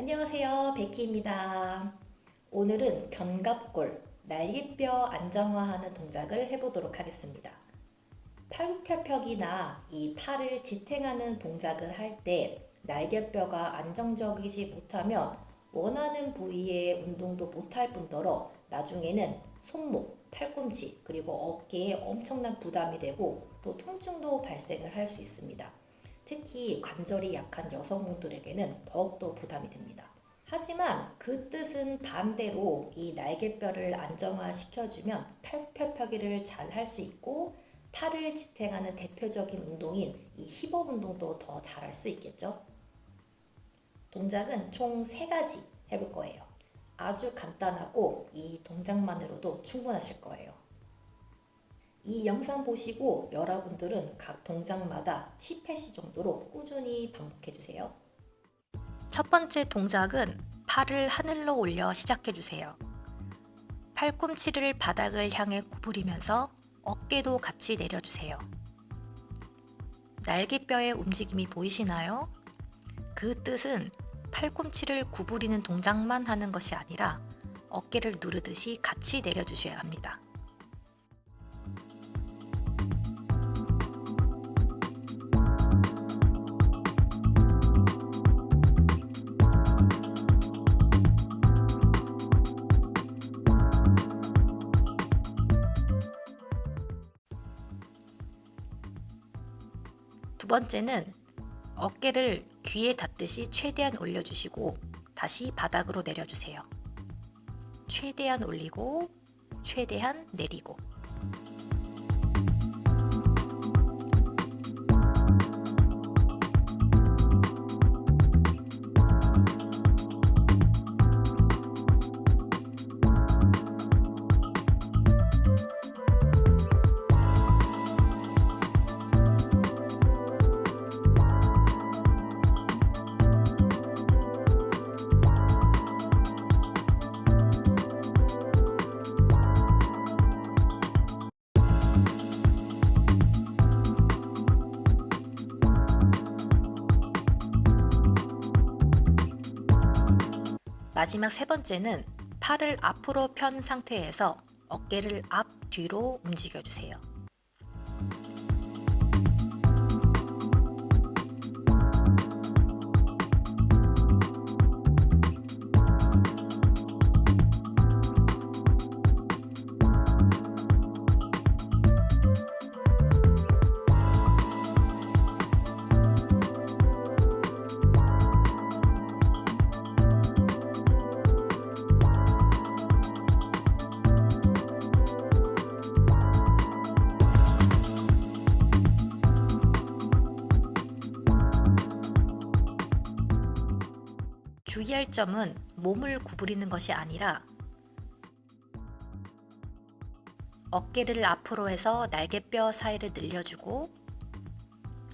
안녕하세요 베키입니다 오늘은 견갑골 날개뼈 안정화하는 동작을 해보도록 하겠습니다 팔굽혀펴기나 이 팔을 지탱하는 동작을 할 때 날개뼈가 안정적이지 못하면 원하는 부위의 운동도 못할 뿐더러 나중에는 손목, 팔꿈치 그리고 어깨에 엄청난 부담이 되고 또 통증도 발생을 할 수 있습니다. 특히 관절이 약한 여성분들에게는 더욱더 부담이 됩니다. 하지만 그 뜻은 반대로 이 날개뼈를 안정화시켜주면 팔굽혀펴기를 잘 할 수 있고 팔을 지탱하는 대표적인 운동인 이 힙업 운동도 더 잘할 수 있겠죠? 동작은 총 3가지 해볼 거예요. 아주 간단하고 이 동작만으로도 충분하실 거예요. 이 영상 보시고 여러분들은 각 동작마다 10회씩 정도로 꾸준히 반복해 주세요. 첫 번째 동작은 팔을 하늘로 올려 시작해 주세요. 팔꿈치를 바닥을 향해 구부리면서 어깨도 같이 내려주세요. 날개뼈의 움직임이 보이시나요? 그 뜻은 팔꿈치를 구부리는 동작만 하는 것이 아니라 어깨를 누르듯이 같이 내려주셔야 합니다. 번째는 어깨를 귀에 닿듯이 최대한 올려주시고 다시 바닥으로 내려주세요. 최대한 올리고 최대한 내리고 마지막 세 번째는 팔을 앞으로 편 상태에서 어깨를 앞 뒤로 움직여 주세요. 주의할 점은 몸을 구부리는 것이 아니라 어깨를 앞으로 해서 날개뼈 사이를 늘려주고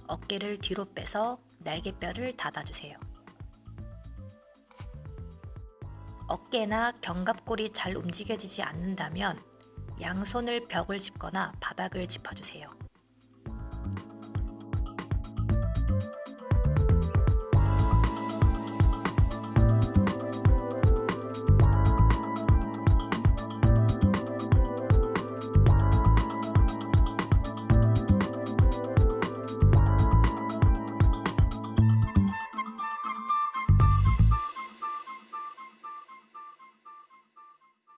어깨를 뒤로 빼서 날개뼈를 닫아주세요. 어깨나 견갑골이 잘 움직여지지 않는다면 양손을 벽을 짚거나 바닥을 짚어주세요.